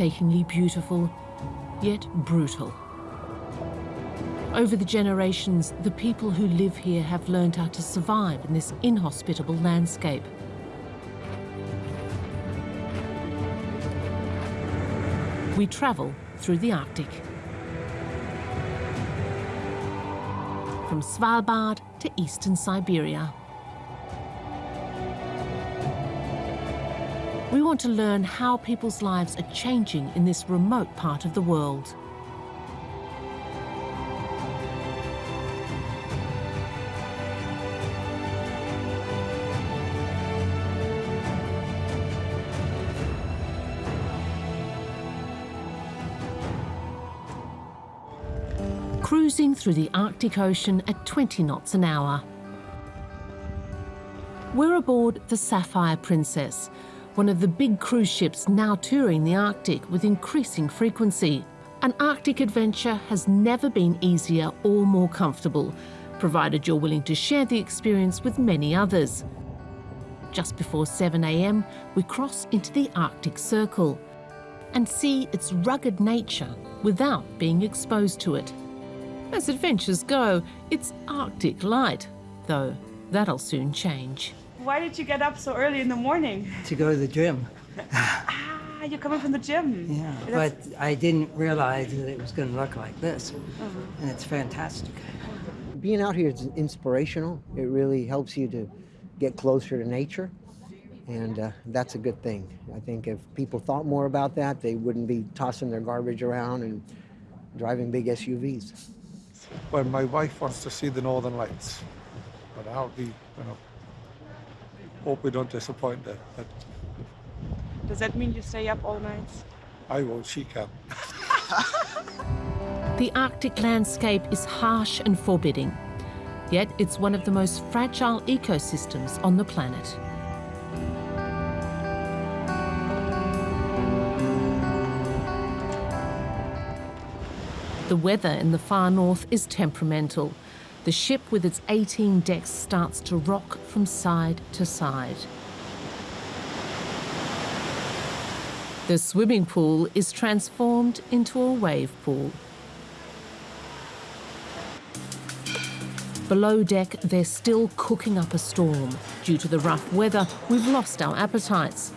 breathtakingly beautiful, yet brutal. Over the generations, the people who live here have learned how to survive in this inhospitable landscape. We travel through the Arctic. From Svalbard to eastern Siberia. Want to learn how people's lives are changing in this remote part of the world. cruising through the Arctic Ocean at 20 knots an hour. We're aboard the Sapphire Princess, one of the big cruise ships now touring the Arctic with increasing frequency. An Arctic adventure has never been easier or more comfortable, provided you're willing to share the experience with many others. Just before 7 a.m., we cross into the Arctic Circle and see its rugged nature without being exposed to it. As adventures go, it's Arctic light, though that'll soon change. Why did you get up so early in the morning? To go to the gym. ah, you're coming from the gym. Yeah, That's... but I didn't realize that it was going to look like this, uh-huh. and it's fantastic. Being out here is inspirational. It really helps you to get closer to nature, and uh, that's a good thing. I think if people thought more about that, they wouldn't be tossing their garbage around and driving big SUVs. Well, my wife wants to see the Northern Lights, but I'll be, you know, hope we don't disappoint them. But Does that mean you stay up all night? I won't, she can. the Arctic landscape is harsh and forbidding, yet it's one of the most fragile ecosystems on the planet. The weather in the far north is temperamental. The ship with its 18 decks starts to rock from side to side. The swimming pool is transformed into a wave pool. Below deck, they're still cooking up a storm. Due to the rough weather, we've lost our appetites.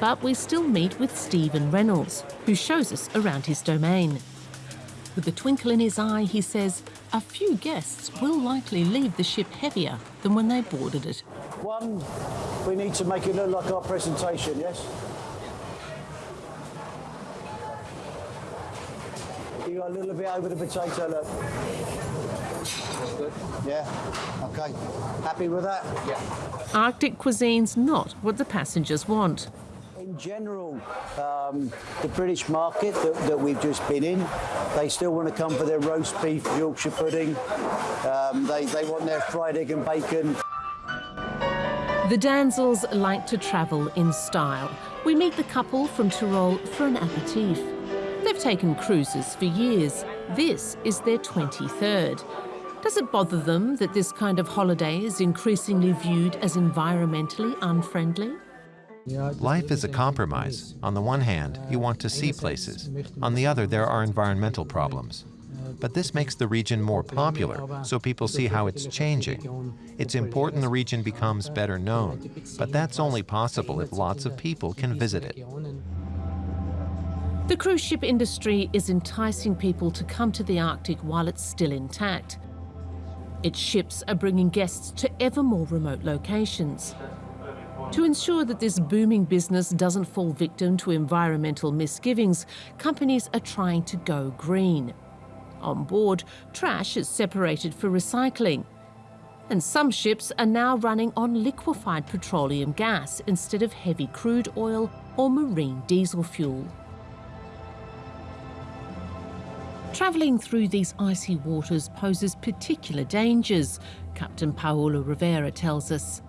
But we still meet with Stephen Reynolds, who shows us around his domain. With a twinkle in his eye, he says a few guests will likely leave the ship heavier than when they boarded it. One, we need to make it look like our presentation, yes? You got a little bit over the potato, look. Good. Yeah, okay. Happy with that? Yeah. Arctic cuisine's not what the passengers want general, um, the British market that, that, we've just been in, they still want to come for their roast beef, Yorkshire pudding. Um, they, they want their fried egg and bacon. The Danzels like to travel in style. We meet the couple from Tyrol for an aperitif. They've taken cruises for years. This is their 23rd. Does it bother them that this kind of holiday is increasingly viewed as environmentally unfriendly? Life is a compromise. On the one hand, you want to see places. On the other, there are environmental problems. But this makes the region more popular, so people see how it's changing. It's important the region becomes better known, but that's only possible if lots of people can visit it. The cruise ship industry is enticing people to come to the Arctic while it's still intact. Its ships are bringing guests to ever more remote locations. To ensure that this booming business doesn't fall victim to environmental misgivings, companies are trying to go green. On board, trash is separated for recycling. And some ships are now running on liquefied petroleum gas instead of heavy crude oil or marine diesel fuel. Travelling through these icy waters poses particular dangers, Captain Paulo Rivera tells us.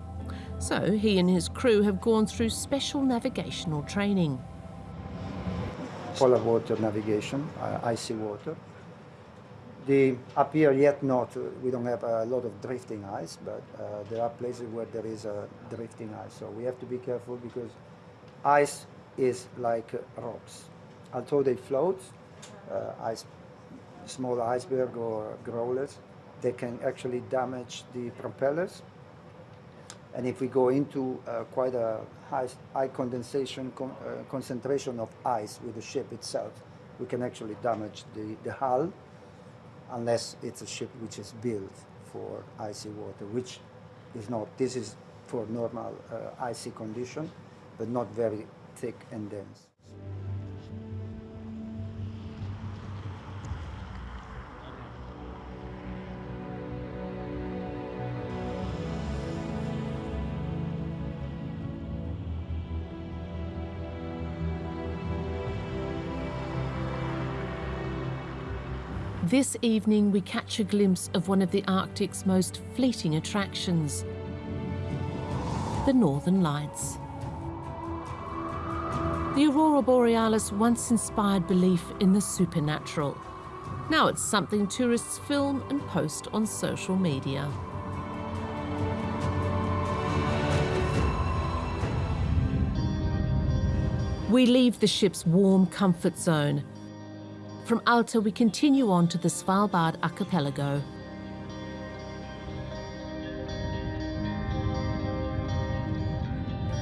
So he and his crew have gone through special navigational training. Polar water navigation, uh, icy water. The, up here yet not, uh, we don't have a lot of drifting ice, but uh, there are places where there is a drifting ice. So we have to be careful because ice is like rocks. although they float, uh, ice, small iceberg or growlers, they can actually damage the propellers. And if we go into uh, quite a high, high condensation con uh, concentration of ice with the ship itself, we can actually damage the, the hull unless it's a ship which is built for icy water, which is not. This is for normal uh, icy condition, but not very thick and dense. This evening, we catch a glimpse of one of the Arctic's most fleeting attractions the Northern Lights. The Aurora Borealis once inspired belief in the supernatural. Now it's something tourists film and post on social media. We leave the ship's warm comfort zone from Alta, we continue on to the Svalbard archipelago.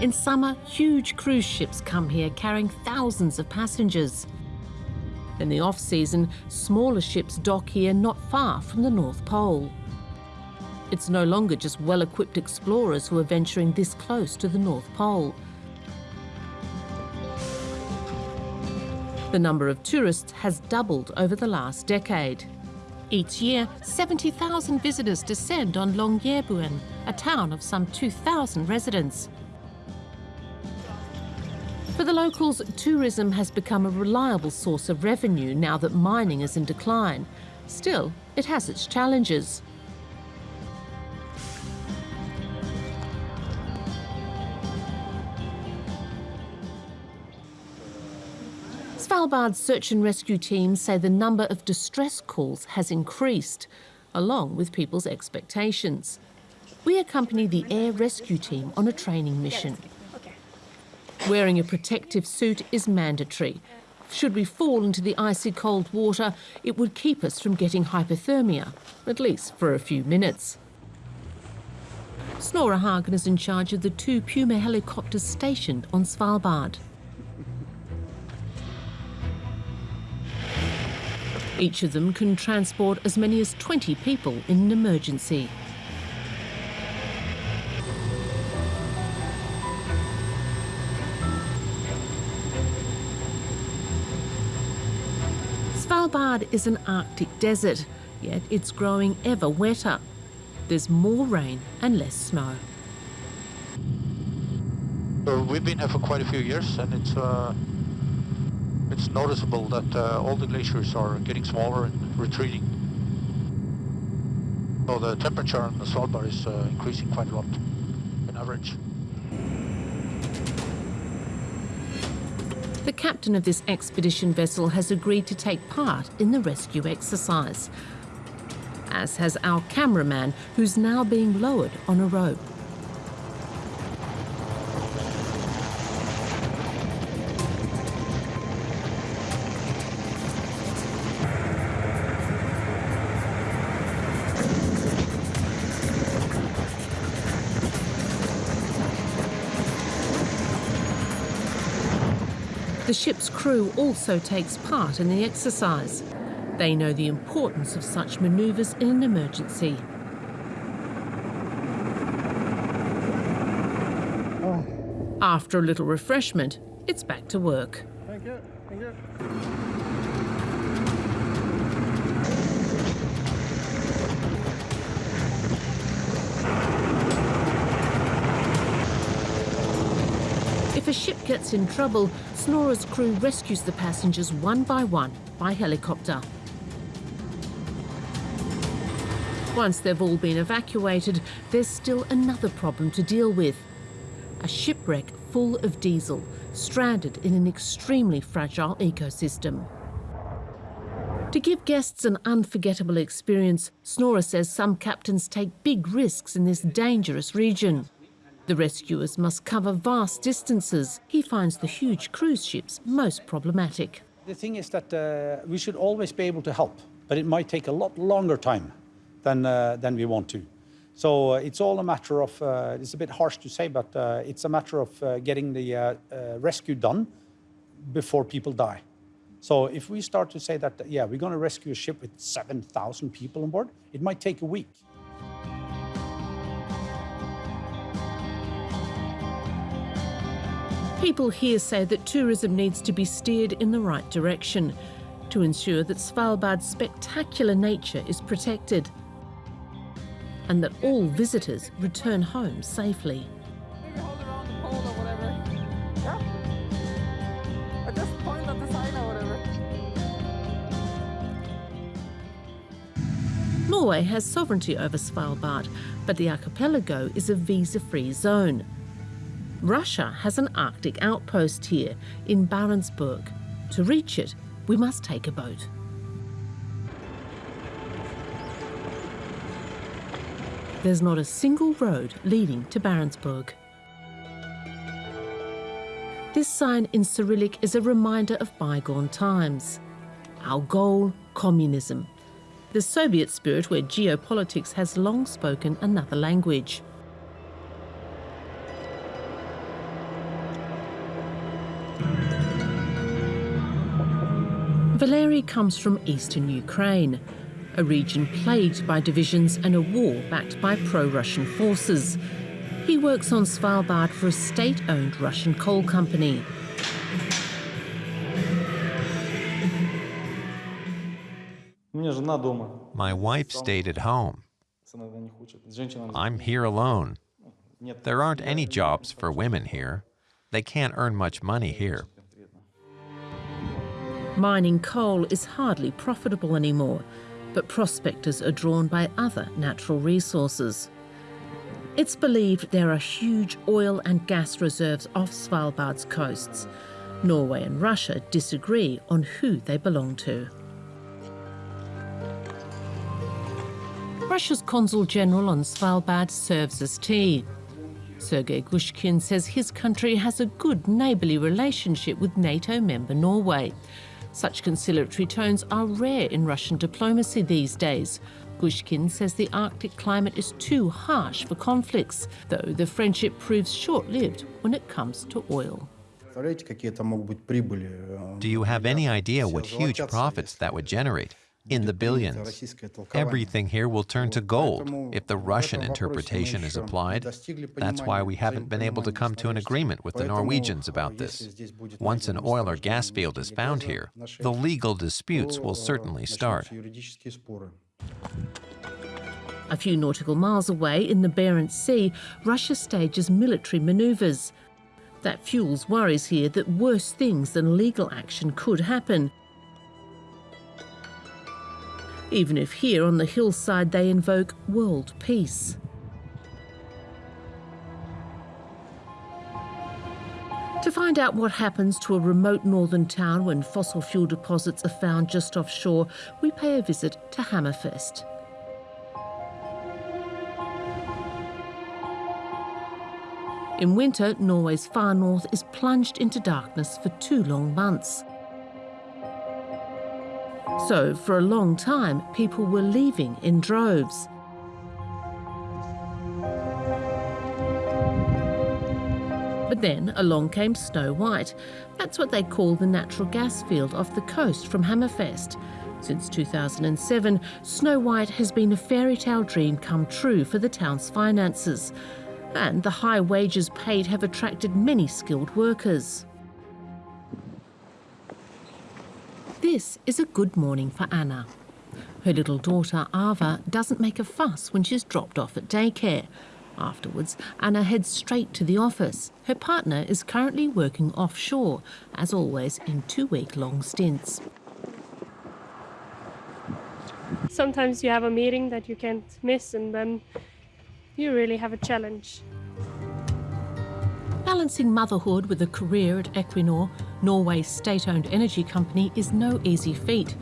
In summer, huge cruise ships come here carrying thousands of passengers. In the off-season, smaller ships dock here not far from the North Pole. It's no longer just well-equipped explorers who are venturing this close to the North Pole. The number of tourists has doubled over the last decade. Each year, 70,000 visitors descend on Longyearbyen, a town of some 2,000 residents. For the locals, tourism has become a reliable source of revenue now that mining is in decline. Still, it has its challenges. Svalbard's search and rescue teams say the number of distress calls has increased, along with people's expectations. We accompany the air rescue team on a training mission. Wearing a protective suit is mandatory. Should we fall into the icy cold water, it would keep us from getting hypothermia, at least for a few minutes. Snorre Hagen is in charge of the two Puma helicopters stationed on Svalbard. Each of them can transport as many as 20 people in an emergency. Svalbard is an Arctic desert, yet it's growing ever wetter. There's more rain and less snow. Uh, we've been here for quite a few years and it's uh, it's noticeable that uh, all the glaciers are getting smaller and retreating. So the temperature on the Svalbard is uh, increasing quite a lot in average. The captain of this expedition vessel has agreed to take part in the rescue exercise, as has our cameraman, who's now being lowered on a rope. The ship's crew also takes part in the exercise. They know the importance of such manoeuvres in an emergency. After a little refreshment, it's back to work. Thank you. Thank you. Gets in trouble, Snorre's crew rescues the passengers one by one by helicopter. Once they've all been evacuated, there's still another problem to deal with. A shipwreck full of diesel, stranded in an extremely fragile ecosystem. To give guests an unforgettable experience, Snorre says some captains take big risks in this dangerous region. The rescuers must cover vast distances. He finds the huge cruise ships most problematic. The thing is that uh, we should always be able to help, but it might take a lot longer time than, uh, than we want to. So uh, it's all a matter of, uh, it's a bit harsh to say, but uh, it's a matter of uh, getting the uh, uh, rescue done before people die. So if we start to say that, yeah, we're going to rescue a ship with 7,000 people on board, it might take a week. People here say that tourism needs to be steered in the right direction to ensure that Svalbard's spectacular nature is protected and that all visitors return home safely. Norway has sovereignty over Svalbard, but the archipelago is a visa-free zone. Russia has an Arctic outpost here in Barentsburg. To reach it, we must take a boat. There's not a single road leading to Barentsburg. This sign in Cyrillic is a reminder of bygone times. Our goal, communism. The Soviet spirit where geopolitics has long spoken another language. Valery comes from eastern Ukraine, a region plagued by divisions and a war backed by pro-Russian forces. He works on Svalbard for a state-owned Russian coal company. My wife stayed at home. I'm here alone. There aren't any jobs for women here. They can't earn much money here. Mining coal is hardly profitable anymore, but prospectors are drawn by other natural resources. It's believed there are huge oil and gas reserves off Svalbard's coasts. Norway and Russia disagree on who they belong to. Russia's consul general on Svalbard serves as tea. Sergei Gushkin says his country has a good neighbourly relationship with NATO member Norway. Such conciliatory tones are rare in Russian diplomacy these days. Gushkin says the Arctic climate is too harsh for conflicts, though the friendship proves short-lived when it comes to oil. Do you have any idea what huge profits that would generate? In the billions. Everything here will turn to gold if the Russian interpretation is applied. That's why we haven't been able to come to an agreement with the Norwegians about this. Once an oil or gas field is found here, the legal disputes will certainly start. A few nautical miles away in the Barents Sea, Russia stages military maneuvers. That fuels worries here that worse things than legal action could happen even if here on the hillside they invoke world peace. To find out what happens to a remote northern town when fossil fuel deposits are found just offshore, we pay a visit to Hammerfest. In winter, Norway's far north is plunged into darkness for two long months. So, for a long time, people were leaving in droves. But then along came Snow White. That's what they call the natural gas field off the coast from Hammerfest. Since 2007, Snow White has been a fairy tale dream come true for the town's finances. And the high wages paid have attracted many skilled workers. This is a good morning for Anna. Her little daughter Ava doesn't make a fuss when she's dropped off at daycare. Afterwards, Anna heads straight to the office. Her partner is currently working offshore, as always in two-week-long stints. Sometimes you have a meeting that you can't miss and then you really have a challenge. Balancing motherhood with a career at Equinor, Norway's state-owned energy company, is no easy feat.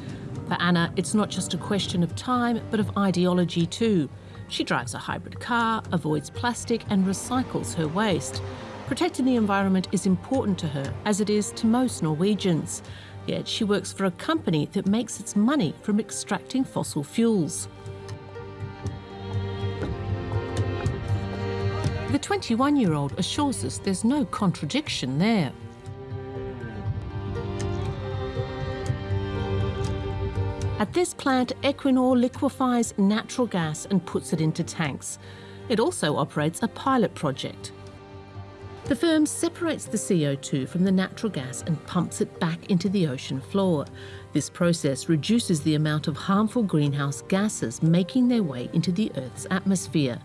For Anna, it's not just a question of time, but of ideology too. She drives a hybrid car, avoids plastic and recycles her waste. Protecting the environment is important to her, as it is to most Norwegians. Yet she works for a company that makes its money from extracting fossil fuels. The 21 year old assures us there's no contradiction there. At this plant, Equinor liquefies natural gas and puts it into tanks. It also operates a pilot project. The firm separates the CO2 from the natural gas and pumps it back into the ocean floor. This process reduces the amount of harmful greenhouse gases making their way into the Earth's atmosphere.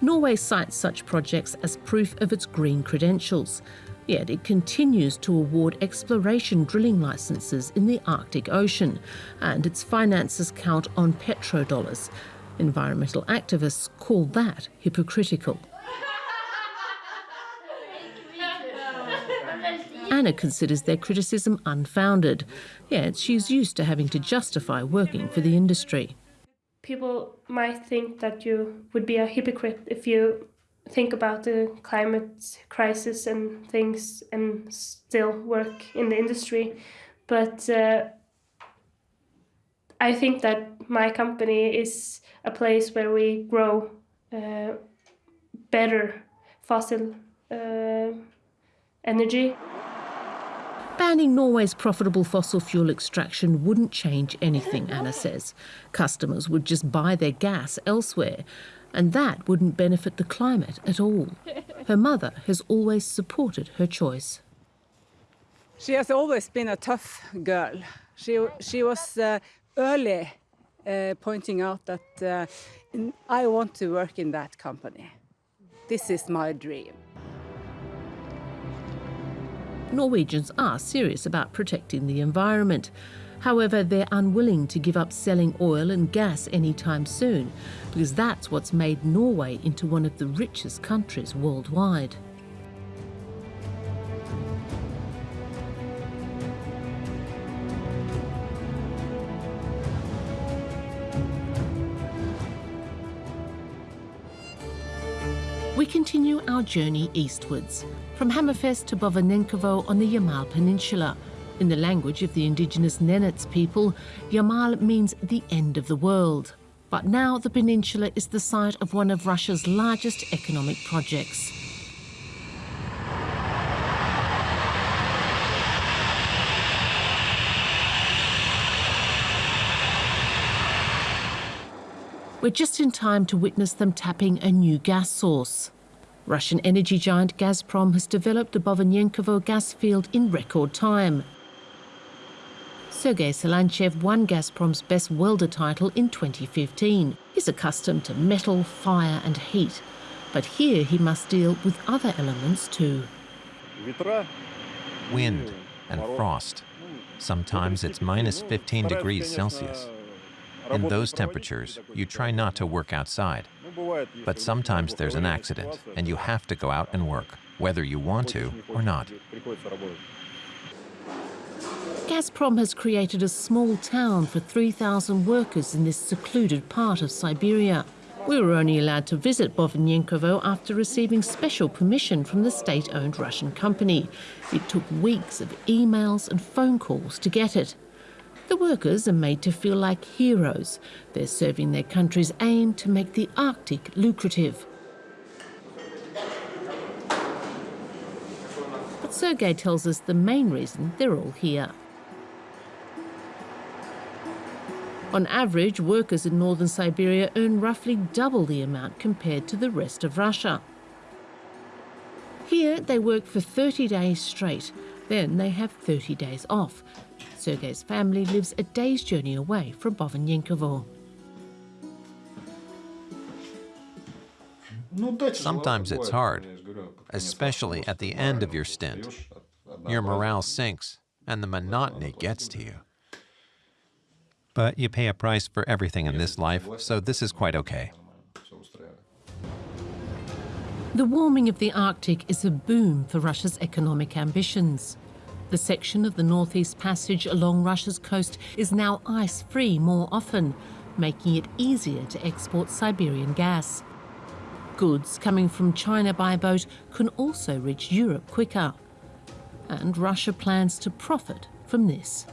Norway cites such projects as proof of its green credentials. Yet it continues to award exploration drilling licenses in the Arctic Ocean, and its finances count on petrodollars. Environmental activists call that hypocritical. Anna considers their criticism unfounded, yet she's used to having to justify working for the industry. People might think that you would be a hypocrite if you think about the climate crisis and things and still work in the industry. But uh, I think that my company is a place where we grow uh, better fossil uh, energy. Banning Norway's profitable fossil fuel extraction wouldn't change anything, Anna says. Customers would just buy their gas elsewhere, and that wouldn't benefit the climate at all. Her mother has always supported her choice. She has always been a tough girl. She, she was uh, early uh, pointing out that uh, I want to work in that company. This is my dream. Norwegians are serious about protecting the environment. However, they're unwilling to give up selling oil and gas anytime soon, because that's what's made Norway into one of the richest countries worldwide. We continue our journey eastwards, from Hammerfest to Bovanenkovo on the Yamal Peninsula, in the language of the indigenous Nenets people, Yamal means the end of the world. But now the peninsula is the site of one of Russia's largest economic projects. We're just in time to witness them tapping a new gas source. Russian energy giant Gazprom has developed the Bovanenkovo gas field in record time. Sergei Salanchev won Gazprom's Best Welder title in 2015. He's accustomed to metal, fire and heat. But here he must deal with other elements too. Wind and frost. Sometimes it's minus 15 degrees Celsius. In those temperatures, you try not to work outside. But sometimes there's an accident, and you have to go out and work, whether you want to or not. Gazprom has created a small town for 3,000 workers in this secluded part of Siberia. We were only allowed to visit Bovanenkovo after receiving special permission from the state-owned Russian company. It took weeks of emails and phone calls to get it. The workers are made to feel like heroes. They're serving their country's aim to make the Arctic lucrative. Sergei tells us the main reason they're all here. On average, workers in northern Siberia earn roughly double the amount compared to the rest of Russia. Here, they work for 30 days straight. Then they have 30 days off. Sergei's family lives a day's journey away from Bovanenkovo. Sometimes it's hard, especially at the end of your stint. Your morale sinks, and the monotony gets to you. But you pay a price for everything in this life, so this is quite okay. The warming of the Arctic is a boom for Russia's economic ambitions. The section of the Northeast Passage along Russia's coast is now ice-free more often, making it easier to export Siberian gas goods coming from China by boat can also reach Europe quicker. And Russia plans to profit from this.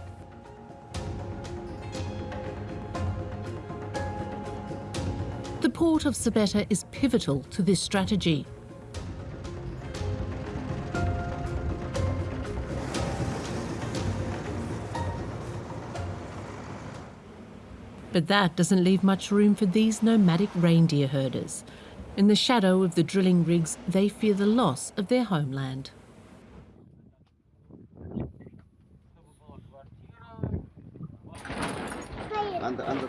The port of Sabetta is pivotal to this strategy. But that doesn't leave much room for these nomadic reindeer herders. In the shadow of the drilling rigs, they fear the loss of their homeland.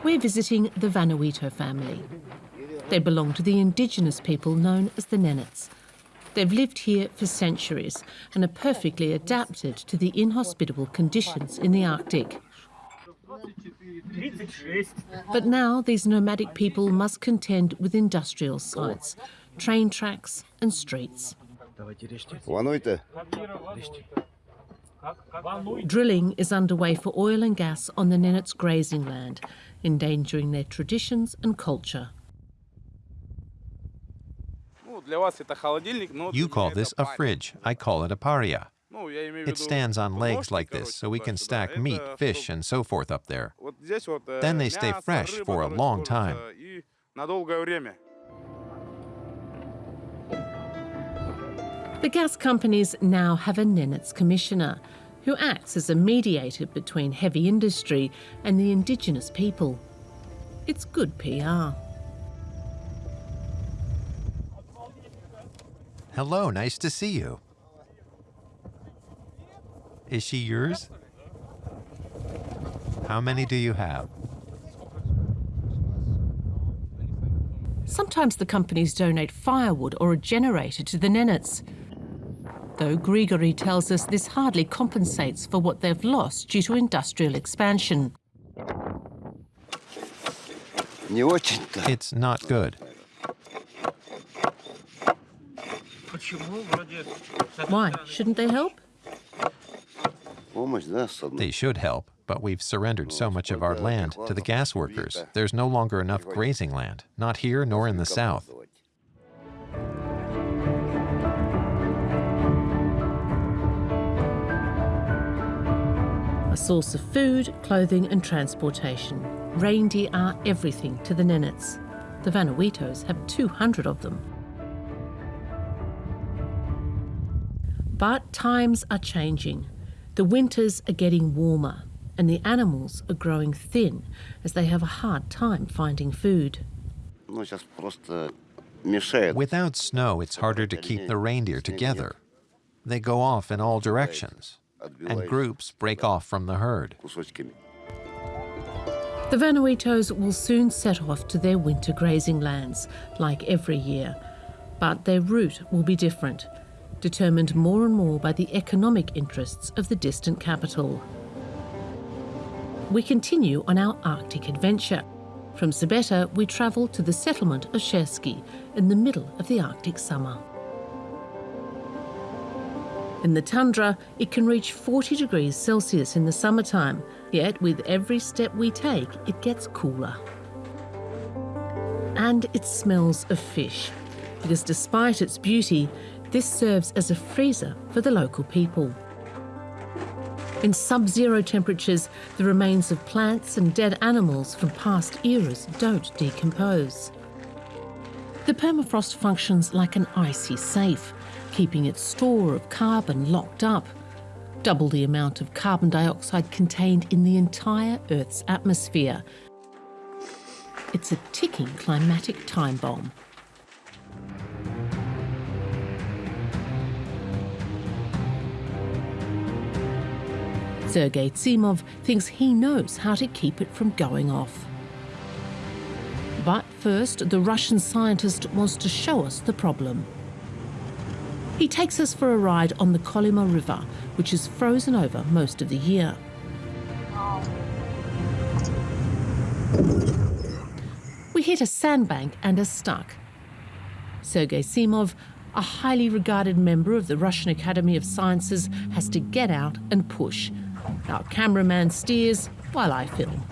We're visiting the Vanuito family. They belong to the indigenous people known as the Nenets. They've lived here for centuries and are perfectly adapted to the inhospitable conditions in the Arctic. But now these nomadic people must contend with industrial sites, train tracks and streets. Drilling is underway for oil and gas on the Nenets' grazing land, endangering their traditions and culture. You call this a fridge. I call it a paria. It stands on legs like this, so we can stack meat, fish, and so forth up there. Then they stay fresh for a long time. The gas companies now have a Nenets commissioner who acts as a mediator between heavy industry and the indigenous people. It's good PR. Hello, nice to see you. Is she yours? How many do you have? Sometimes the companies donate firewood or a generator to the Nenets. Though Grigory tells us this hardly compensates for what they've lost due to industrial expansion. It's not good. Why? Shouldn't they help? They should help, but we've surrendered so much of our land to the gas workers. There's no longer enough grazing land, not here nor in the south. A source of food, clothing and transportation. Reindeer are everything to the Nenets. The Vanuitos have 200 of them. But times are changing. The winters are getting warmer and the animals are growing thin as they have a hard time finding food. Without snow, it's harder to keep the reindeer together. They go off in all directions, and groups break off from the herd. The Vanuitos will soon set off to their winter grazing lands, like every year. But their route will be different, determined more and more by the economic interests of the distant capital. We continue on our Arctic adventure. From Sabetta, we travel to the settlement of Chersky in the middle of the Arctic summer. In the tundra, it can reach 40 degrees Celsius in the summertime, yet with every step we take, it gets cooler. And it smells of fish, because despite its beauty, this serves as a freezer for the local people. In sub-zero temperatures, the remains of plants and dead animals from past eras don't decompose. The permafrost functions like an icy safe, keeping its store of carbon locked up, double the amount of carbon dioxide contained in the entire Earth's atmosphere. It's a ticking climatic time bomb. Sergei Zimov thinks he knows how to keep it from going off. But first, the Russian scientist wants to show us the problem. He takes us for a ride on the Kolyma River, which is frozen over most of the year. We hit a sandbank and are stuck. Sergei Zimov, a highly regarded member of the Russian Academy of Sciences, has to get out and push. Our cameraman steers while I film.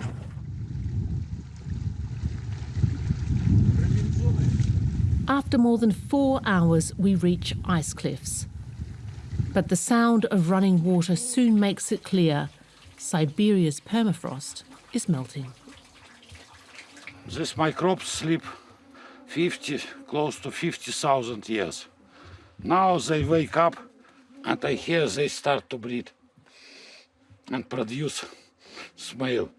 After more than four hours, we reach ice cliffs. But the sound of running water soon makes it clear Siberia's permafrost is melting. This microbes sleep 50, close to 50,000 years. Now they wake up and I hear they start to breathe and produce smell.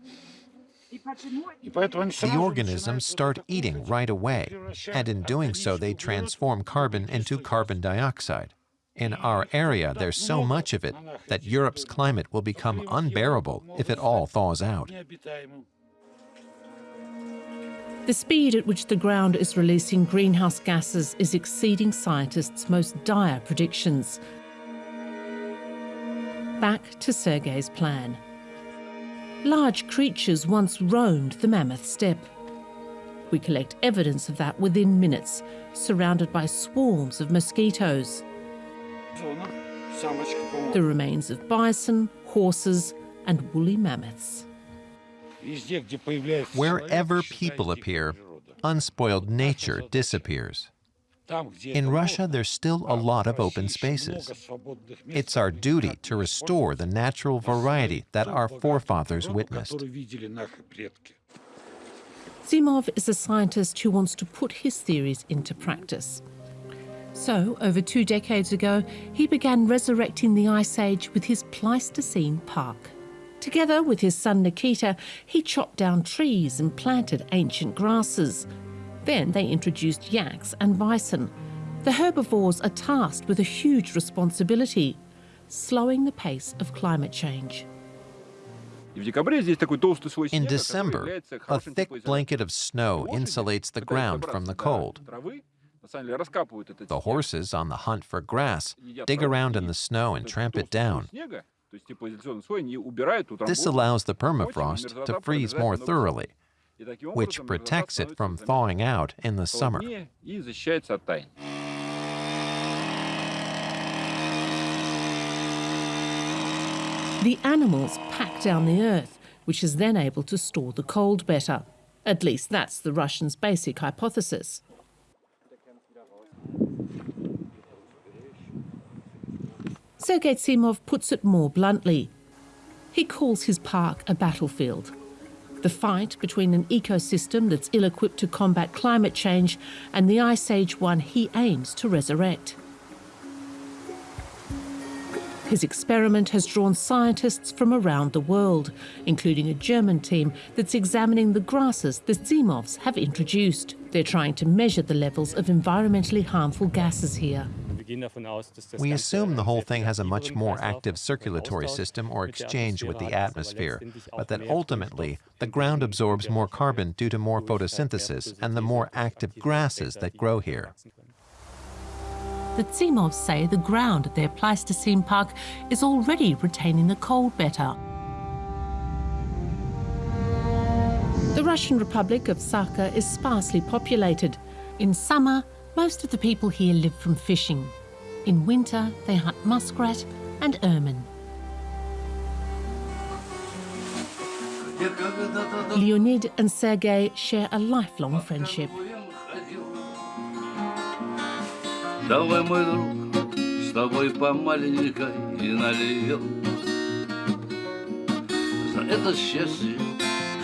The organisms start eating right away, and in doing so, they transform carbon into carbon dioxide. In our area, there's so much of it that Europe's climate will become unbearable if it all thaws out. The speed at which the ground is releasing greenhouse gases is exceeding scientists' most dire predictions. Back to Sergei's plan. Large creatures once roamed the mammoth steppe. We collect evidence of that within minutes, surrounded by swarms of mosquitoes. The remains of bison, horses, and woolly mammoths. Wherever people appear, unspoiled nature disappears. In Russia, there's still a lot of open spaces. It's our duty to restore the natural variety that our forefathers witnessed. Zimov is a scientist who wants to put his theories into practice. So, over two decades ago, he began resurrecting the Ice Age with his Pleistocene Park. Together with his son Nikita, he chopped down trees and planted ancient grasses. Then they introduced yaks and bison. The herbivores are tasked with a huge responsibility slowing the pace of climate change. In December, a thick blanket of snow insulates the ground from the cold. The horses, on the hunt for grass, dig around in the snow and tramp it down. This allows the permafrost to freeze more thoroughly, which protects it from thawing out in the summer. The animals pack down the earth, which is then able to store the cold better. At least that's the Russians' basic hypothesis. Sergei Zimov puts it more bluntly. He calls his park a battlefield. The fight between an ecosystem that's ill equipped to combat climate change and the Ice Age one he aims to resurrect. His experiment has drawn scientists from around the world, including a German team that's examining the grasses the Zimovs have introduced. They're trying to measure the levels of environmentally harmful gases here. We assume the whole thing has a much more active circulatory system or exchange with the atmosphere, but that ultimately the ground absorbs more carbon due to more photosynthesis and the more active grasses that grow here. The Zimovs say the ground at their Pleistocene park is already retaining the cold better. The Russian Republic of Sakha is sparsely populated. In summer, most of the people here live from fishing. In winter, they hunt muskrat and ermine. Leonid and Sergei share a lifelong friendship. Давай, мой друг, с тобой по маленькой и нальем За это счастье,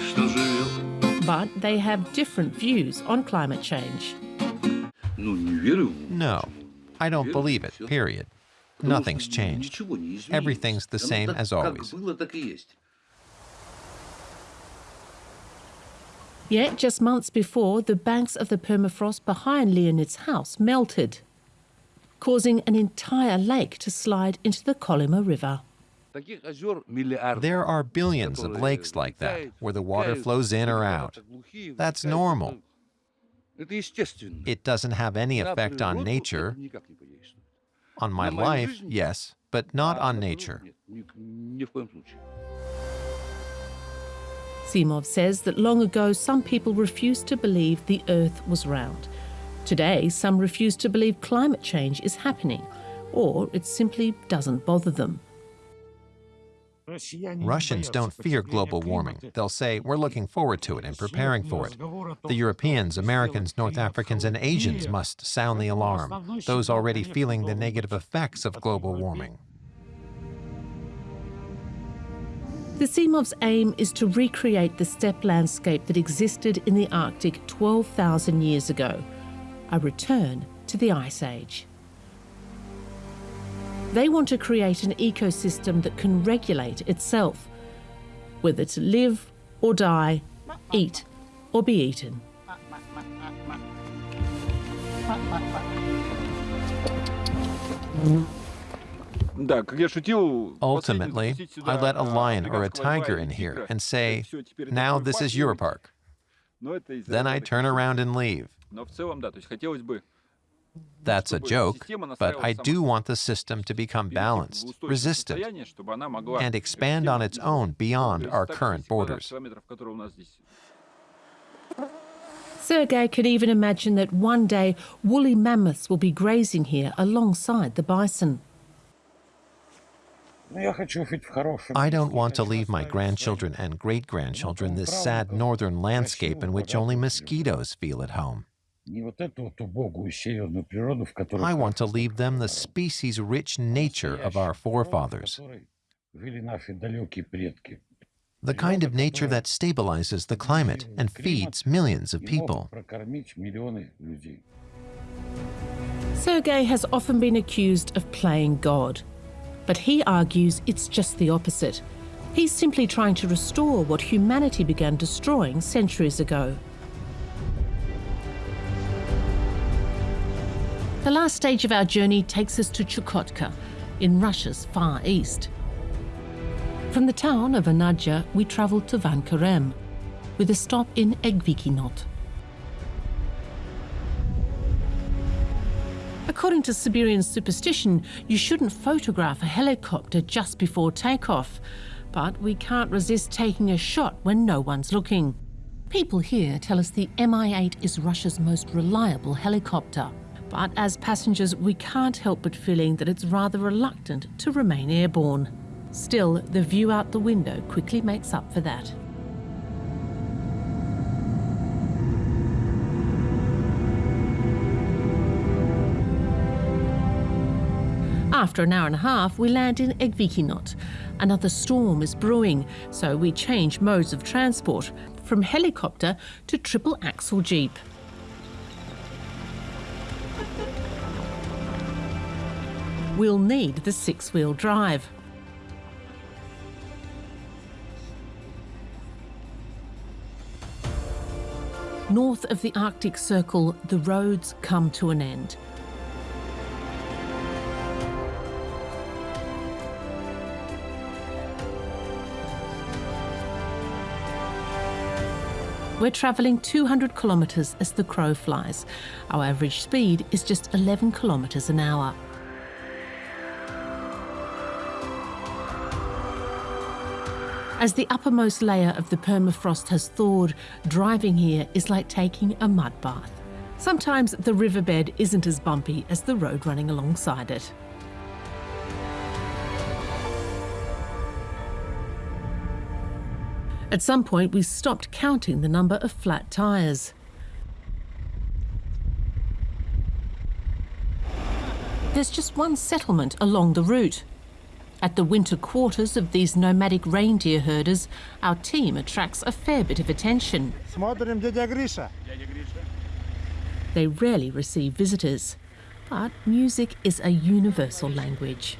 что живет But they have different views on climate change. No, I don't believe it, period. Nothing's changed. Everything's the same as always. Yet, just months before, the banks of the permafrost behind Leonid's house melted, causing an entire lake to slide into the Kolyma River. There are billions of lakes like that, where the water flows in or out. That's normal. It doesn't have any effect on nature. On my life, yes, but not on nature. Zimov says that long ago some people refused to believe the Earth was round. Today, some refuse to believe climate change is happening, or it simply doesn't bother them. Russians don't fear global warming. They'll say, we're looking forward to it and preparing for it. The Europeans, Americans, North Africans, and Asians must sound the alarm, those already feeling the negative effects of global warming. The Zimovs' aim is to recreate the steppe landscape that existed in the Arctic 12,000 years ago, a return to the Ice Age. They want to create an ecosystem that can regulate itself, whether to live or die, eat or be eaten. Ultimately, I let a lion or a tiger in here and say, now this is your park. Then I turn around and leave. That's a joke, but I do want the system to become balanced, resistant, and expand on its own beyond our current borders. Sergei could even imagine that one day woolly mammoths will be grazing here alongside the bison. I don't want to leave my grandchildren and great grandchildren this sad northern landscape in which only mosquitoes feel at home. I want to leave them the species rich nature of our forefathers, the kind of nature that stabilizes the climate and feeds millions of people. Sergei has often been accused of playing God, but he argues it's just the opposite. He's simply trying to restore what humanity began destroying centuries ago. The last stage of our journey takes us to Chukotka, in Russia's far east. From the town of Anadyr, we travel to Vankarem, with a stop in Egvekinot. According to Siberian superstition, you shouldn't photograph a helicopter just before takeoff, but we can't resist taking a shot when no one's looking. People here tell us the Mi-8 is Russia's most reliable helicopter. But as passengers, we can't help but feeling that it's rather reluctant to remain airborne. Still, the view out the window quickly makes up for that. After an hour and a half, we land in Egvekinot. Another storm is brewing, so we change modes of transport from helicopter to triple axle jeep. We'll need the six-wheel drive. North of the Arctic Circle, the roads come to an end. We're travelling 200 kilometres as the crow flies. Our average speed is just 11 kilometres an hour. As the uppermost layer of the permafrost has thawed, driving here is like taking a mud bath. Sometimes the riverbed isn't as bumpy as the road running alongside it. At some point, we stopped counting the number of flat tyres. There's just one settlement along the route. At the winter quarters of these nomadic reindeer herders, our team attracts a fair bit of attention. They rarely receive visitors, but music is a universal language.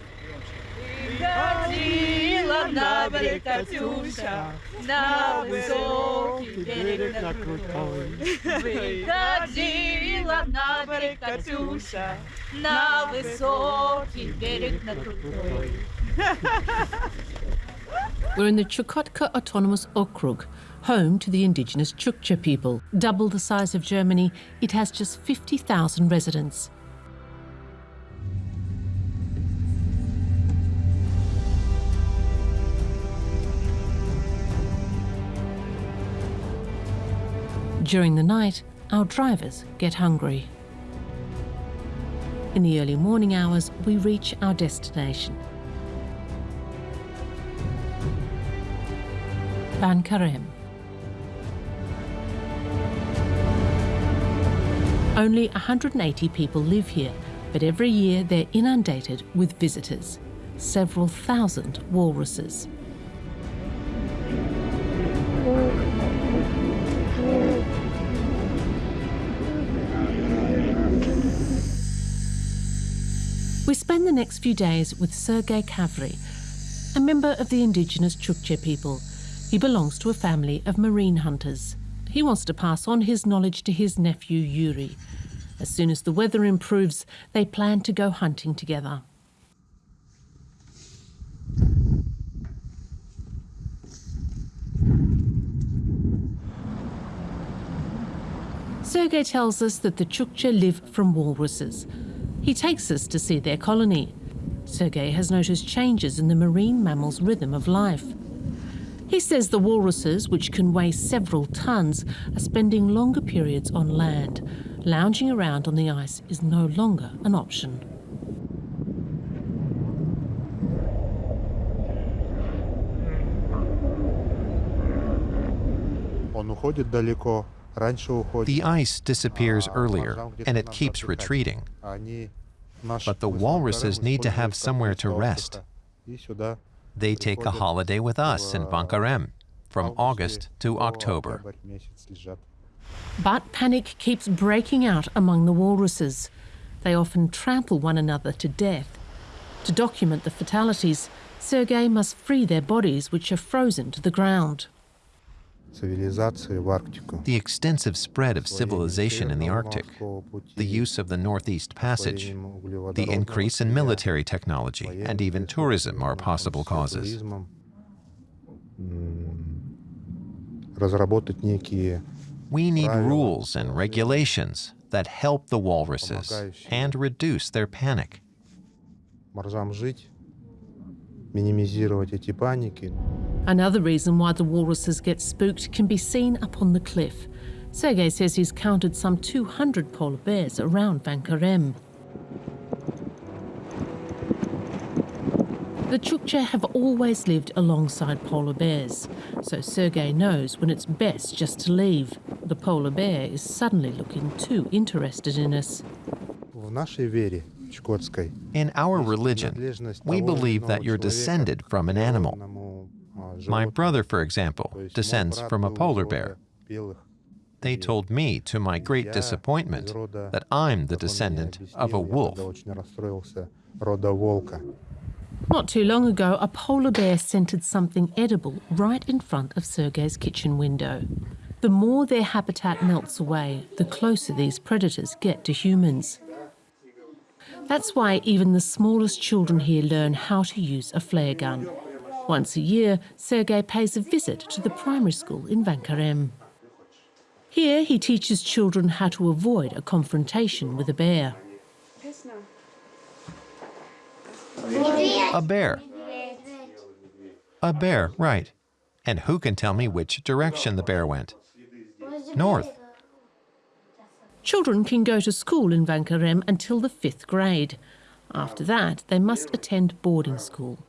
We're in the Chukotka Autonomous Okrug, home to the indigenous Chukchi people. Double the size of Germany, it has just 50,000 residents. During the night, our drivers get hungry. In the early morning hours, we reach our destination. Vankarem. Only 180 people live here, but every year they're inundated with visitors, several thousand walruses. We spend the next few days with Sergei Kavri, a member of the indigenous Chukchi people he belongs to a family of marine hunters. He wants to pass on his knowledge to his nephew Yuri. As soon as the weather improves, they plan to go hunting together. Sergei tells us that the Chukchi live from walruses. He takes us to see their colony. Sergei has noticed changes in the marine mammal's rhythm of life. He says the walruses, which can weigh several tonnes, are spending longer periods on land. Lounging around on the ice is no longer an option. The ice disappears earlier and it keeps retreating. But the walruses need to have somewhere to rest. They take a holiday with us in Vankarem from August to October. But panic keeps breaking out among the walruses. They often trample one another to death. To document the fatalities, Sergei must free their bodies, which are frozen to the ground. The extensive spread of civilization in the Arctic, the use of the Northeast Passage, the increase in military technology, and even tourism are possible causes. We need rules and regulations that help the walruses and reduce their panic минимизировать эти паники. Another reason why the walruses get spooked can be seen up on the cliff. Sergei says he's counted some 200 polar bears around Vankarem. The Chukchi have always lived alongside polar bears, so Sergei knows when it's best just to leave. The polar bear is suddenly looking too interested in us. В нашей вере in our religion, we believe that you're descended from an animal. My brother, for example, descends from a polar bear. They told me, to my great disappointment, that I'm the descendant of a wolf. Not too long ago, a polar bear scented something edible right in front of Sergei's kitchen window. The more their habitat melts away, the closer these predators get to humans. That's why even the smallest children here learn how to use a flare gun. Once a year, Sergei pays a visit to the primary school in Vankarem. Here, he teaches children how to avoid a confrontation with a bear. A bear. A bear, right. And who can tell me which direction the bear went? North. Children can go to school in Vankarem until the fifth grade. After that, they must attend boarding school.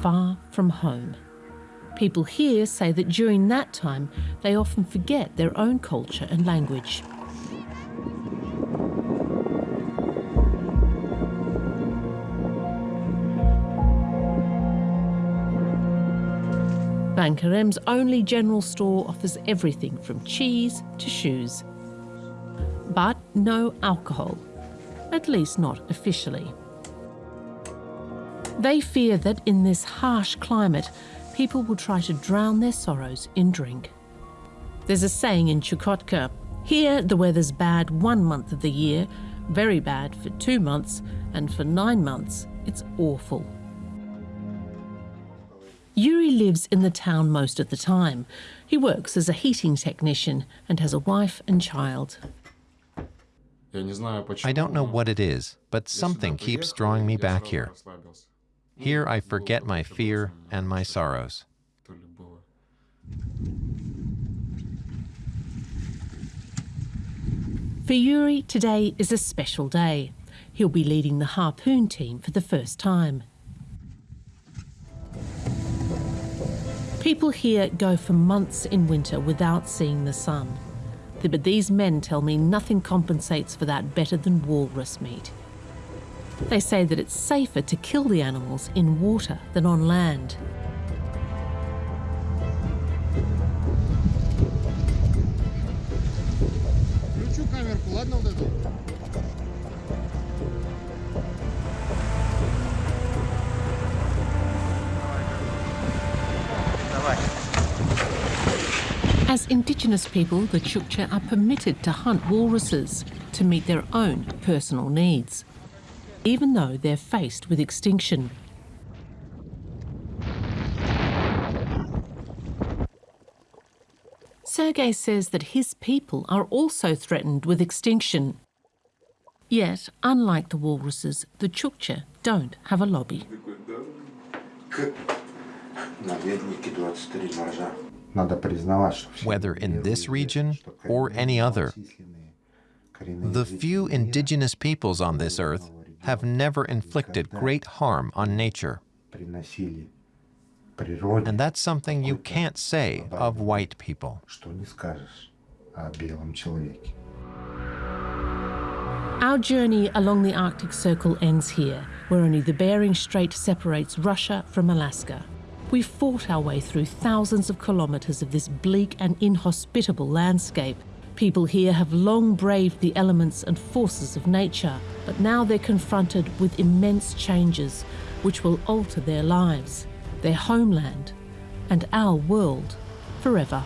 Far from home. People here say that during that time, they often forget their own culture and language. Vankarem's only general store offers everything from cheese to shoes. But no alcohol, at least not officially. They fear that in this harsh climate, people will try to drown their sorrows in drink. There's a saying in Chukotka here the weather's bad one month of the year, very bad for two months, and for nine months, it's awful. Yuri lives in the town most of the time. He works as a heating technician and has a wife and child. I don't know what it is, but something keeps drawing me back here. Here I forget my fear and my sorrows. For Yuri, today is a special day. He'll be leading the harpoon team for the first time. People here go for months in winter without seeing the sun. But these men tell me nothing compensates for that better than walrus meat. They say that it's safer to kill the animals in water than on land. As indigenous people, the Chukchi are permitted to hunt walruses to meet their own personal needs, even though they're faced with extinction. Sergei says that his people are also threatened with extinction. Yet, unlike the walruses, the Chukchi don't have a lobby whether in this region or any other. The few indigenous peoples on this earth have never inflicted great harm on nature. And that's something you can't say of white people. Our journey along the Arctic Circle ends here, where only the Bering Strait separates Russia from Alaska. We fought our way through thousands of kilometres of this bleak and inhospitable landscape. People here have long braved the elements and forces of nature, but now they're confronted with immense changes which will alter their lives, their homeland, and our world forever.